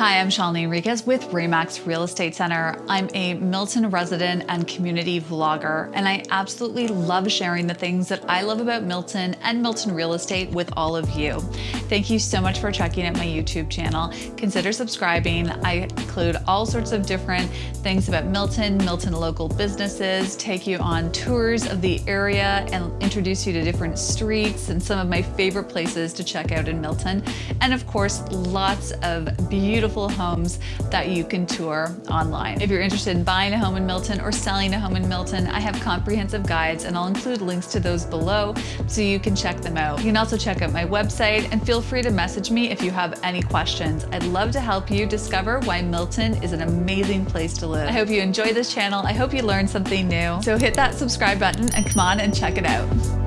Hi, I'm Shalini Enriquez with RE/MAX Real Estate Center. I'm a Milton resident and community vlogger, and I absolutely love sharing the things that I love about Milton and Milton real estate with all of you. Thank you so much for checking out my YouTube channel. Consider subscribing. I include all sorts of different things about Milton, Milton local businesses, take you on tours of the area and introduce you to different streets and some of my favorite places to check out in Milton. And of course, lots of beautiful beautiful homes that you can tour online. If you're interested in buying a home in Milton or selling a home in Milton, I have comprehensive guides and I'll include links to those below so you can check them out. You can also check out my website and feel free to message me if you have any questions. I'd love to help you discover why Milton is an amazing place to live. I hope you enjoy this channel. I hope you learned something new. So hit that subscribe button and come on and check it out.